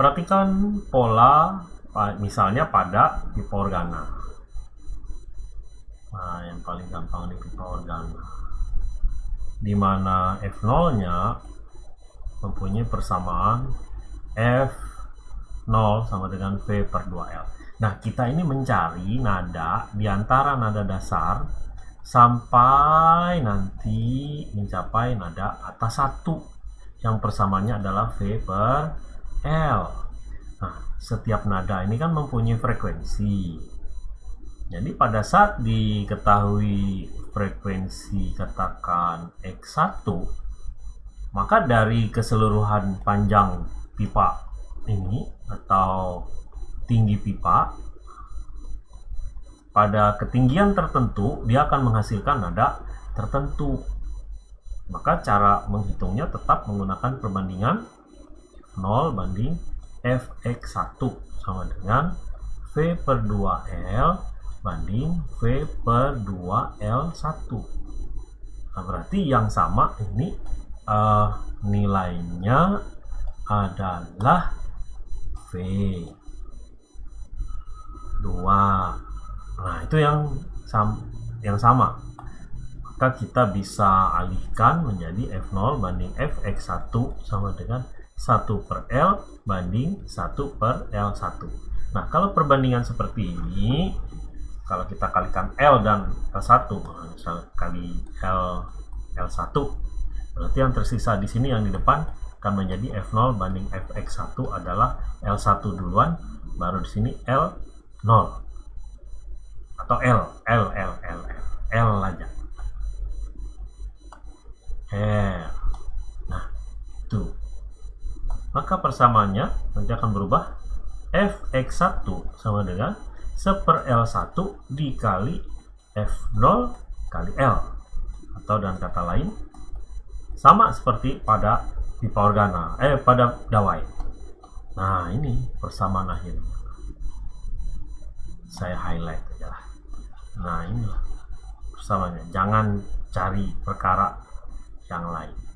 perhatikan pola misalnya pada pipa organa nah yang paling gampang di pipa organa di mana F0 nya mempunyai persamaan F0 sama dengan V per 2L nah kita ini mencari nada di antara nada dasar sampai nanti mencapai nada atas satu. Yang persamanya adalah V per L. Nah setiap nada ini kan mempunyai frekuensi. Jadi pada saat diketahui frekuensi katakan X1 maka dari keseluruhan panjang pipa ini atau tinggi pipa pada ketinggian tertentu dia akan menghasilkan nada tertentu. Maka cara menghitungnya tetap menggunakan perbandingan 0 banding fx1 sama dengan v per 2l banding v per 2l1 nah berarti yang sama ini uh, nilainya adalah v 2 Nah, itu yang sam yang sama. Maka kita bisa alihkan menjadi F0 banding Fx1 sama dengan 1 per L banding 1 per L1. Nah, kalau perbandingan seperti ini, kalau kita kalikan L dan L1, misal kali L L1, berarti yang tersisa di sini yang di depan akan menjadi F0 banding Fx1 adalah L1 duluan, baru di sini L0 atau L L L L aja L nah itu maka persamaannya nanti akan berubah. Fx1 sama dengan 1 per L1 dikali F0 kali L. Atau dengan kata lain sama seperti pada pipa organa eh pada dawai. Nah ini persamaan akhir saya highlight aja lah. Nah inilah persamanya jangan cari perkara yang lain